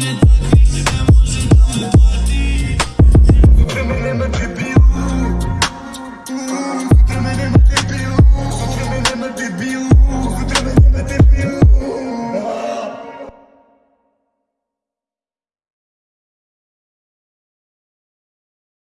Yeah.